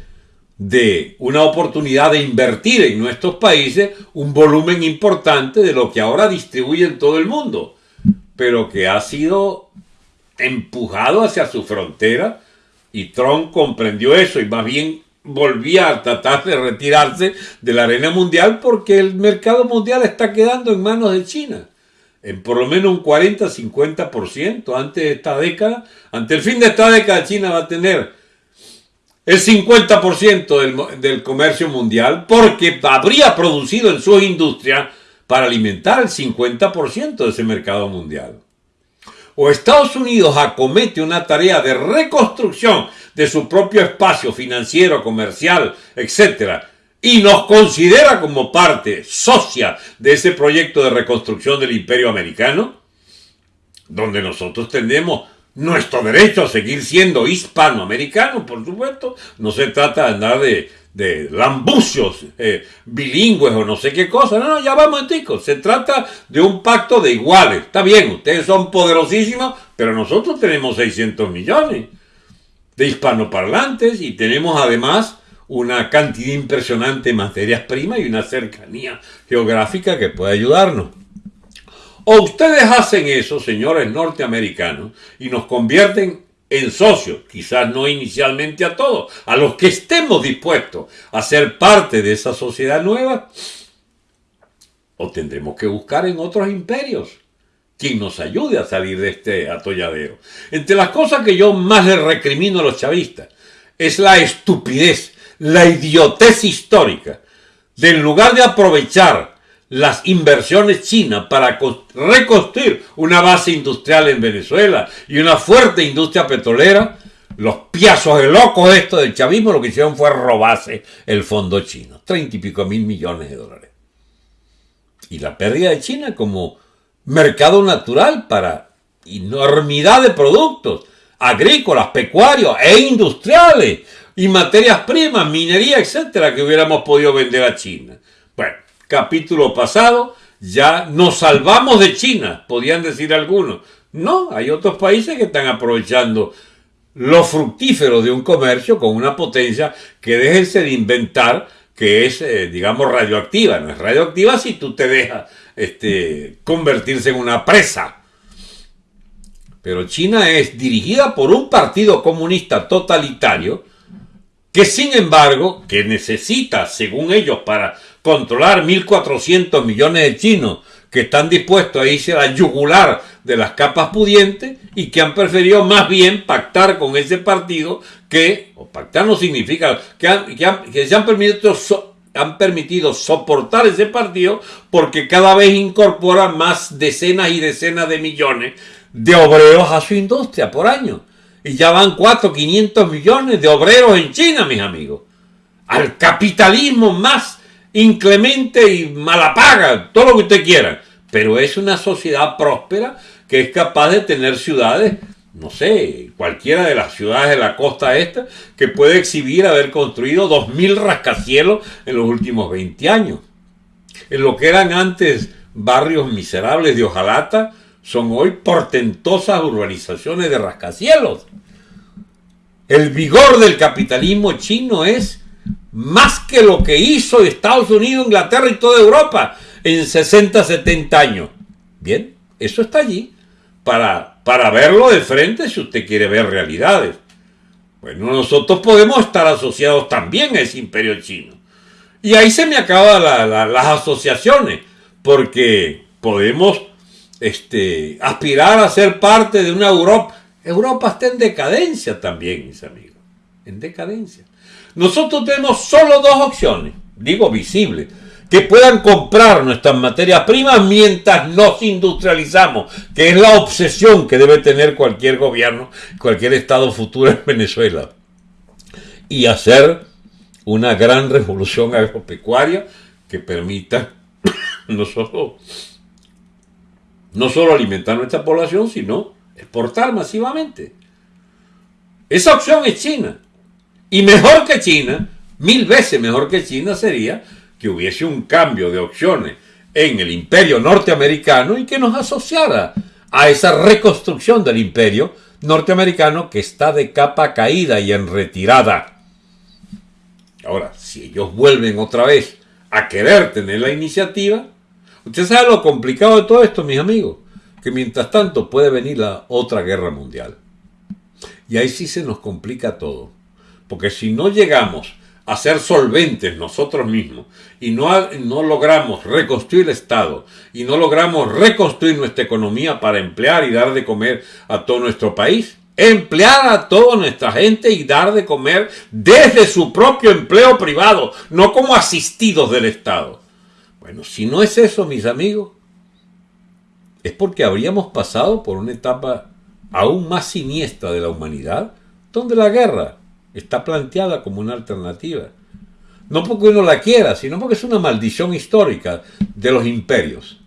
de una oportunidad de invertir en nuestros países un volumen importante de lo que ahora distribuye en todo el mundo, pero que ha sido empujado hacia su frontera y Trump comprendió eso y más bien volvía a tratar de retirarse de la arena mundial porque el mercado mundial está quedando en manos de China. En por lo menos un 40-50% antes de esta década. Ante el fin de esta década China va a tener el 50% del, del comercio mundial porque habría producido en su industria para alimentar el 50% de ese mercado mundial. O Estados Unidos acomete una tarea de reconstrucción de su propio espacio financiero, comercial, etc., y nos considera como parte socia de ese proyecto de reconstrucción del imperio americano, donde nosotros tenemos nuestro derecho a seguir siendo hispanoamericanos, por supuesto, no se trata de andar de, de lambucios eh, bilingües o no sé qué cosa. No, no, ya vamos, chicos. Se trata de un pacto de iguales. Está bien, ustedes son poderosísimos, pero nosotros tenemos 600 millones de hispanoparlantes y tenemos además una cantidad impresionante de materias primas y una cercanía geográfica que puede ayudarnos. O ustedes hacen eso, señores norteamericanos, y nos convierten en socios, quizás no inicialmente a todos, a los que estemos dispuestos a ser parte de esa sociedad nueva, o tendremos que buscar en otros imperios quien nos ayude a salir de este atolladero. Entre las cosas que yo más le recrimino a los chavistas es la estupidez, la idiotez histórica, de en lugar de aprovechar las inversiones chinas para reconstruir una base industrial en Venezuela y una fuerte industria petrolera, los piazos de locos estos del chavismo lo que hicieron fue robarse el fondo chino, treinta y pico mil millones de dólares. Y la pérdida de China como mercado natural para enormidad de productos agrícolas, pecuarios e industriales y materias primas, minería, etcétera, que hubiéramos podido vender a China. Bueno, capítulo pasado, ya nos salvamos de China, podían decir algunos. No, hay otros países que están aprovechando lo fructífero de un comercio con una potencia que déjense de inventar que es, eh, digamos, radioactiva. No es radioactiva si tú te dejas este, convertirse en una presa. Pero China es dirigida por un partido comunista totalitario que sin embargo, que necesita, según ellos, para controlar 1.400 millones de chinos que están dispuestos a irse a la yugular de las capas pudientes y que han preferido más bien pactar con ese partido que, o pactar no significa, que, que, se han permitido, han permitido soportar ese partido porque cada vez incorpora más decenas y decenas de millones de obreros a su industria por año. Y ya van 4, 500 millones de obreros en China, mis amigos. Al capitalismo más inclemente y malapaga, todo lo que usted quiera. Pero es una sociedad próspera que es capaz de tener ciudades, no sé, cualquiera de las ciudades de la costa esta, que puede exhibir haber construido 2.000 rascacielos en los últimos 20 años. En lo que eran antes barrios miserables de hojalata, son hoy portentosas urbanizaciones de rascacielos. El vigor del capitalismo chino es más que lo que hizo Estados Unidos, Inglaterra y toda Europa en 60, 70 años. Bien, eso está allí para, para verlo de frente si usted quiere ver realidades. Bueno, nosotros podemos estar asociados también a ese imperio chino. Y ahí se me acaban las asociaciones, porque podemos este, aspirar a ser parte de una Europa. Europa está en decadencia también, mis amigos. En decadencia. Nosotros tenemos solo dos opciones, digo visibles, que puedan comprar nuestras materias primas mientras nos industrializamos, que es la obsesión que debe tener cualquier gobierno, cualquier Estado futuro en Venezuela. Y hacer una gran revolución agropecuaria que permita *coughs* no solo no solo alimentar nuestra población, sino exportar masivamente. Esa opción es China. Y mejor que China, mil veces mejor que China sería que hubiese un cambio de opciones en el imperio norteamericano y que nos asociara a esa reconstrucción del imperio norteamericano que está de capa caída y en retirada. Ahora, si ellos vuelven otra vez a querer tener la iniciativa, Usted sabe lo complicado de todo esto, mis amigos, que mientras tanto puede venir la otra guerra mundial. Y ahí sí se nos complica todo. Porque si no llegamos a ser solventes nosotros mismos y no, no logramos reconstruir el Estado y no logramos reconstruir nuestra economía para emplear y dar de comer a todo nuestro país, emplear a toda nuestra gente y dar de comer desde su propio empleo privado, no como asistidos del Estado. Bueno, si no es eso, mis amigos, es porque habríamos pasado por una etapa aún más siniestra de la humanidad, donde la guerra está planteada como una alternativa. No porque uno la quiera, sino porque es una maldición histórica de los imperios.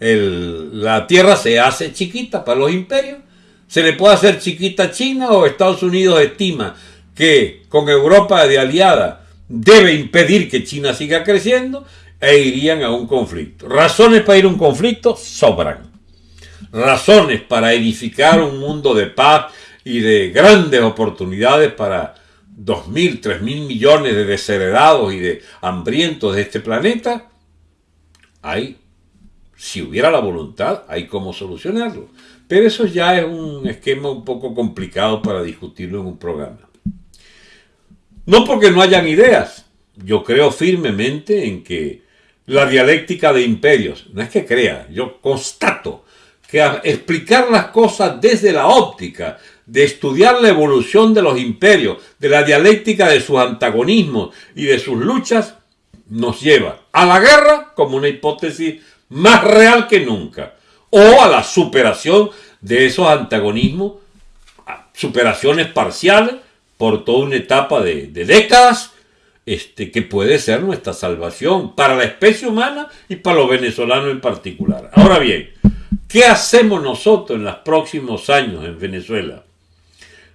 la tierra se hace chiquita para los imperios. Se le puede hacer chiquita a China o Estados Unidos estima que con Europa de aliada debe impedir que China siga creciendo e irían a un conflicto. Razones para ir a un conflicto sobran. Razones para edificar un mundo de paz y de grandes oportunidades para dos mil, tres mil millones de desheredados y de hambrientos de este planeta, hay, si hubiera la voluntad, hay cómo solucionarlo. Pero eso ya es un esquema un poco complicado para discutirlo en un programa. No porque no hayan ideas, yo creo firmemente en que la dialéctica de imperios, no es que crea, yo constato que explicar las cosas desde la óptica de estudiar la evolución de los imperios, de la dialéctica de sus antagonismos y de sus luchas, nos lleva a la guerra como una hipótesis más real que nunca, o a la superación de esos antagonismos, superaciones parciales por toda una etapa de, de décadas, este, que puede ser nuestra salvación para la especie humana y para los venezolanos en particular. Ahora bien, ¿qué hacemos nosotros en los próximos años en Venezuela?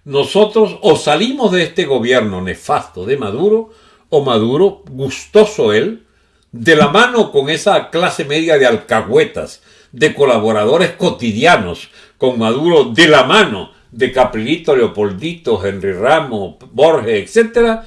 Nosotros o salimos de este gobierno nefasto de Maduro, o Maduro, gustoso él, de la mano con esa clase media de alcahuetas, de colaboradores cotidianos, con Maduro de la mano de Caprilito, Leopoldito, Henry Ramos, Borges, etc.,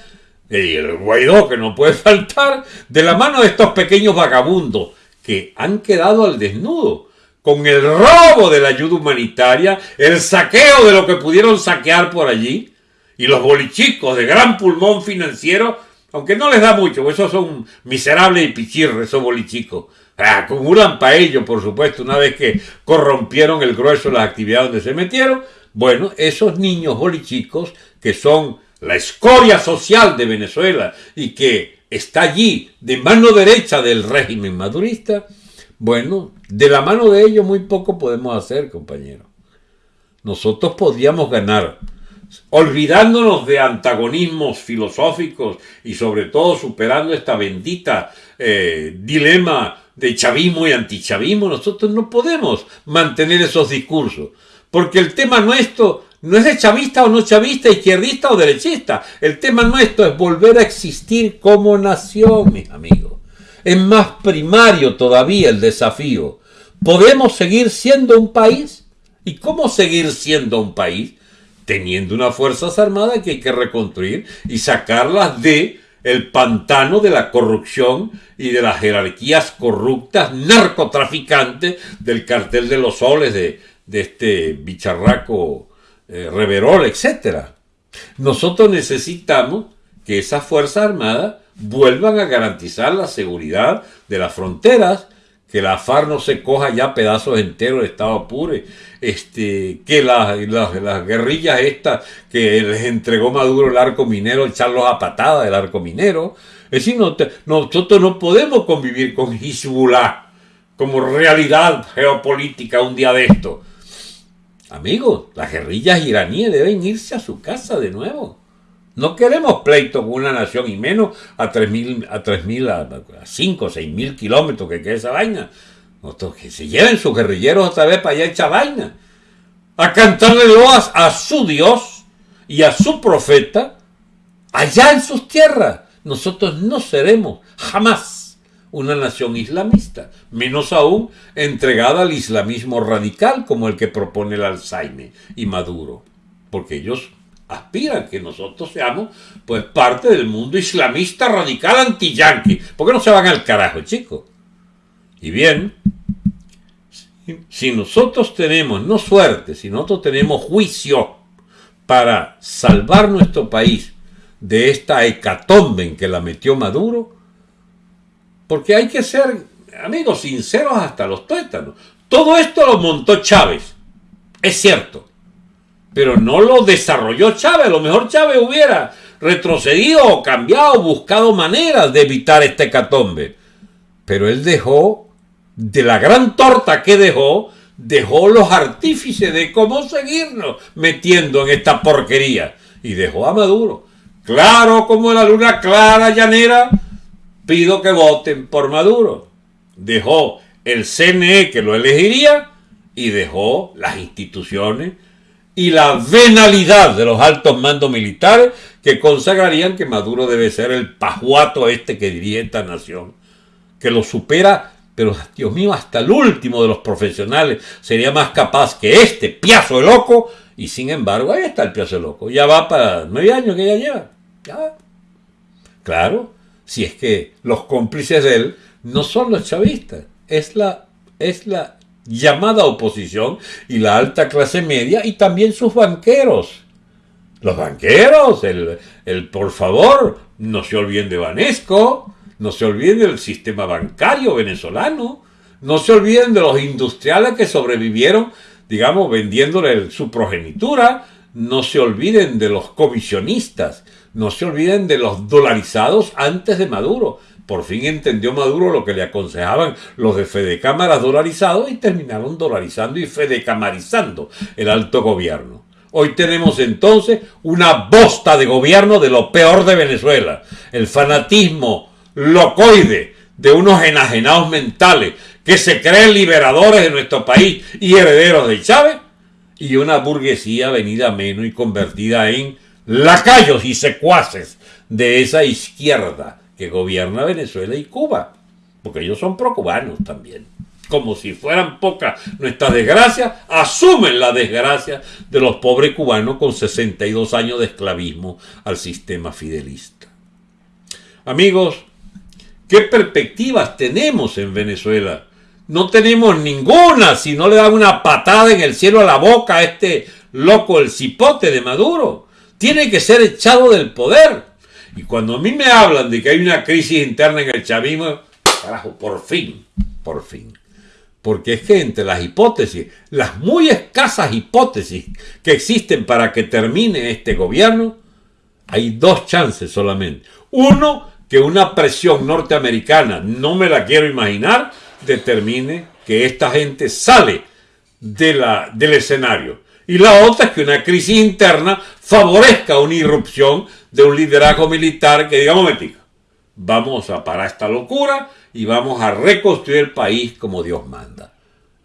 y el Guaidó que no puede *laughs* faltar, de la mano de estos pequeños vagabundos que han quedado al desnudo con el robo de la ayuda humanitaria, el saqueo de lo que pudieron saquear por allí, y los bolichicos de gran pulmón financiero, aunque no les da mucho, pues esos son miserables y pichirres, esos bolichicos. Acumulan para ello, por supuesto, una vez que corrompieron el grueso de las actividades donde se metieron. Bueno, esos niños bolichicos que son la escoria social de Venezuela y que está allí de mano derecha del régimen madurista, bueno, de la mano de ellos muy poco podemos hacer, compañero. Nosotros podríamos ganar, olvidándonos de antagonismos filosóficos y sobre todo superando esta bendita eh, dilema de chavismo y antichavismo, nosotros no podemos mantener esos discursos, porque el tema nuestro no es de chavista o no chavista, izquierdista o derechista, el tema nuestro es volver a existir como nación, mis amigos es más primario todavía el desafío. ¿Podemos seguir siendo un país? ¿Y cómo seguir siendo un país? Teniendo unas Fuerzas Armadas que hay que reconstruir y sacarlas de el pantano de la corrupción y de las jerarquías corruptas narcotraficantes del cartel de los soles de, este bicharraco eh, Reverol, etc. Nosotros necesitamos que esas Fuerzas Armadas vuelvan a garantizar la seguridad de las fronteras, que la FARC no se coja ya pedazos enteros de Estado Apure, este, que las, las, guerrillas estas que les entregó Maduro el arco minero, echarlos a patada del arco minero. Es decir, nosotros no podemos convivir con Hezbollah como realidad geopolítica un día de esto. Amigos, las guerrillas iraníes deben irse a su casa de nuevo. No queremos pleito con una nación y menos a 3.000, a 3.000, a 5 o 6.000 kilómetros que quede esa vaina. Nosotros que se lleven sus guerrilleros otra vez para allá esa vaina. A cantarle loas a su Dios y a su profeta allá en sus tierras. Nosotros no seremos jamás una nación islamista, menos aún entregada al islamismo radical como el que propone el Alzheimer y Maduro, porque ellos aspiran que nosotros seamos pues parte del mundo islamista radical anti-yanqui. ¿Por qué no se van al carajo, chicos? Y bien, si nosotros tenemos, no suerte, si nosotros tenemos juicio para salvar nuestro país de esta hecatombe en que la metió Maduro? Porque hay que ser, amigos, sinceros hasta los tuétanos. Todo esto lo montó Chávez, es cierto, pero no lo desarrolló Chávez. A lo mejor Chávez hubiera retrocedido cambiado, buscado maneras de evitar este hecatombe. Pero él dejó, de la gran torta que dejó, dejó los artífices de cómo seguirnos metiendo en esta porquería. Y dejó a Maduro. Claro como la luna clara llanera, pido que voten por Maduro. Dejó el CNE que lo elegiría y dejó las instituciones y la venalidad de los altos mandos militares que consagrarían que Maduro debe ser el pajuato este que diría esta nación, que lo supera, pero Dios mío, hasta el último de los profesionales sería más capaz que este piazo de loco, y sin embargo, ahí está el piazo de loco, ya va para nueve años que ya lleva, ya Claro, si es que los cómplices de él no son los chavistas, es la, es la llamada oposición y la alta clase media y también sus banqueros. Los banqueros, el, el por favor, no se olviden de Banesco, no se olviden del sistema bancario venezolano, no se olviden de los industriales que sobrevivieron, digamos, vendiéndole su progenitura, no se olviden de los comisionistas, no se olviden de los dolarizados antes de Maduro. Por fin entendió Maduro lo que le aconsejaban los de Fede Cámaras dolarizados y terminaron dolarizando y fedecamarizando el alto gobierno. Hoy tenemos entonces una bosta de gobierno de lo peor de Venezuela. El fanatismo locoide de unos enajenados mentales que se creen liberadores de nuestro país y herederos de Chávez y una burguesía venida menos y convertida en lacayos y secuaces de esa izquierda que gobierna Venezuela y Cuba, porque ellos son pro-cubanos también. Como si fueran pocas nuestras desgracias, asumen la desgracia de los pobres cubanos con 62 años de esclavismo al sistema fidelista. Amigos, ¿qué perspectivas tenemos en Venezuela? No tenemos ninguna si no le dan una patada en el cielo a la boca a este loco, el cipote de Maduro. Tiene que ser echado del poder. Y cuando a mí me hablan de que hay una crisis interna en el chavismo, carajo, por fin, por fin. Porque es que entre las hipótesis, las muy escasas hipótesis que existen para que termine este gobierno, hay dos chances solamente. Uno, que una presión norteamericana, no me la quiero imaginar, determine que esta gente sale de la, del escenario. Y la otra es que una crisis interna favorezca una irrupción de un liderazgo militar que diga, momentico, vamos a parar esta locura y vamos a reconstruir el país como Dios manda.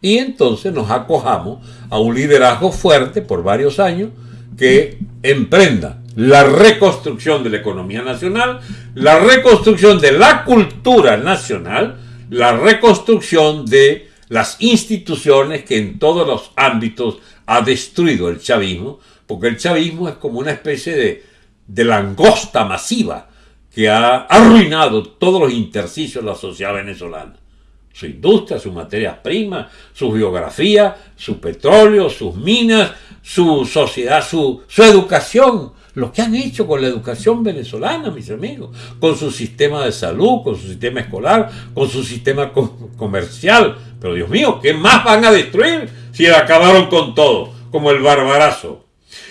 Y entonces nos acojamos a un liderazgo fuerte por varios años que emprenda la reconstrucción de la economía nacional, la reconstrucción de la cultura nacional, la reconstrucción de las instituciones que en todos los ámbitos ha destruido el chavismo, porque el chavismo es como una especie de, de langosta masiva que ha arruinado todos los intersticios de la sociedad venezolana. Su industria, sus materias primas, su geografía, su petróleo, sus minas, su sociedad, su, su educación, lo que han hecho con la educación venezolana, mis amigos, con su sistema de salud, con su sistema escolar, con su sistema comercial. Pero Dios mío, ¿qué más van a destruir si acabaron con todo? Como el barbarazo.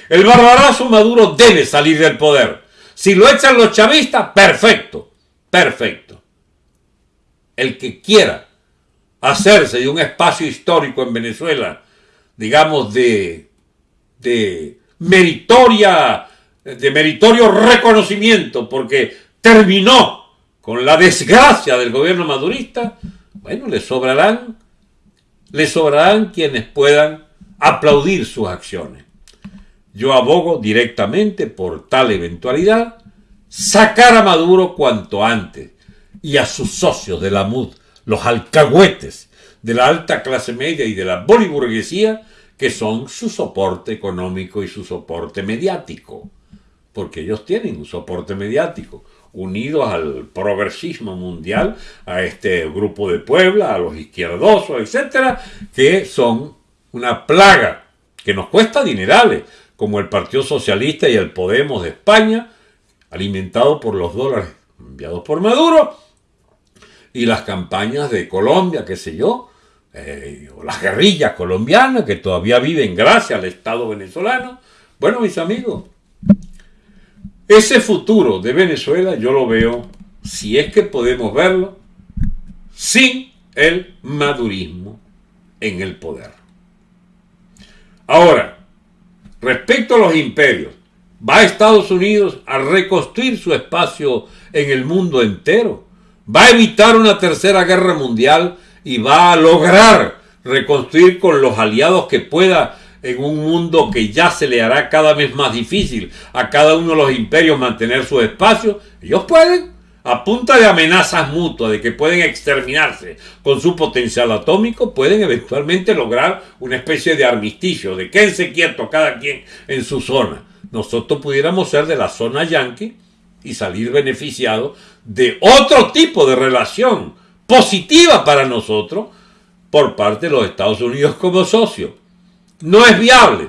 El barbarazo Maduro debe salir del poder. Si lo echan los chavistas, perfecto, perfecto. El que quiera hacerse de un espacio histórico en Venezuela, digamos, de, de meritoria de meritorio reconocimiento porque terminó con la desgracia del gobierno madurista, bueno, le sobrarán, le sobrarán quienes puedan aplaudir sus acciones. Yo abogo directamente por tal eventualidad sacar a Maduro cuanto antes y a sus socios de la MUD, los alcahuetes de la alta clase media y de la boliburguesía, que son su soporte económico y su soporte mediático porque ellos tienen un soporte mediático, unidos al progresismo mundial, a este grupo de Puebla, a los izquierdosos, etcétera, que son una plaga que nos cuesta dinerales, como el Partido Socialista y el Podemos de España, alimentado por los dólares enviados por Maduro y las campañas de Colombia, qué sé yo, eh, o las guerrillas colombianas que todavía viven gracias al Estado venezolano. Bueno, mis amigos, ese futuro de Venezuela yo lo veo, si es que podemos verlo, sin el madurismo en el poder. Ahora, respecto a los imperios, ¿va Estados Unidos a reconstruir su espacio en el mundo entero? ¿Va a evitar una tercera guerra mundial y va a lograr reconstruir con los aliados que pueda en un mundo que ya se le hará cada vez más difícil a cada uno de los imperios mantener su espacio? Ellos pueden, a punta de amenazas mutuas de que pueden exterminarse con su potencial atómico, pueden eventualmente lograr una especie de armisticio, de quédense quietos cada quien en su zona. Nosotros pudiéramos ser de la zona yanqui y salir beneficiados de otro tipo de relación positiva para nosotros por parte de los Estados Unidos como socio. No es viable.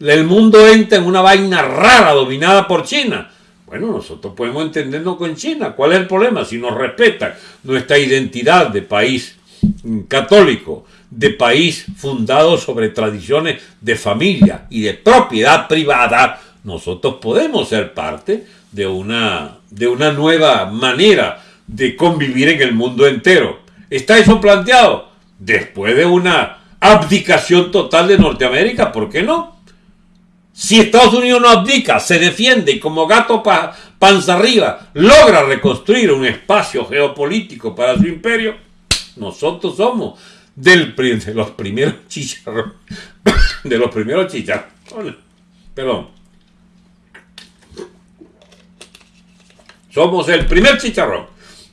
El mundo entra en una vaina rara dominada por China. Bueno, nosotros podemos entendernos con China. ¿Cuál es el problema? Si nos respetan nuestra identidad de país católico, de país fundado sobre tradiciones de familia y de propiedad privada, nosotros podemos ser parte de una, de una nueva manera de convivir en el mundo entero. ¿Está eso planteado? Después de una abdicación total de Norteamérica, ¿por qué no? Si Estados Unidos no abdica, se defiende y como gato panza arriba logra reconstruir un espacio geopolítico para su imperio, nosotros somos del, de los primeros *laughs* chicharrones, de los primeros chicharrones, perdón, somos el primer chicharrón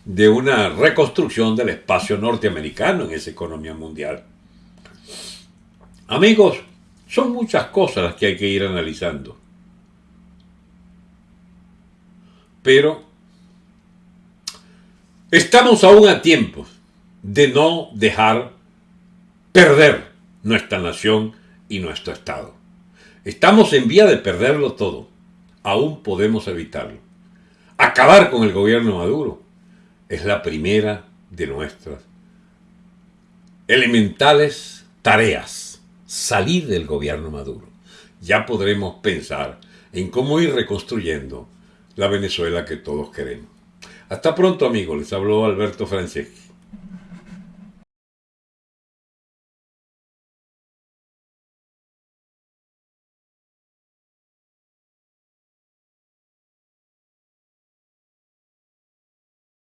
de una reconstrucción del espacio norteamericano en esa economía mundial. Amigos, son muchas cosas las que hay que ir analizando. Pero estamos aún a tiempo de no dejar perder nuestra nación y nuestro Estado. Estamos en vía de perderlo todo. Aún podemos evitarlo. Acabar con el gobierno Maduro es la primera de nuestras elementales tareas, salir del gobierno Maduro. Ya podremos pensar en cómo ir reconstruyendo la Venezuela que todos queremos. Hasta pronto amigos, les habló Alberto Franceschi.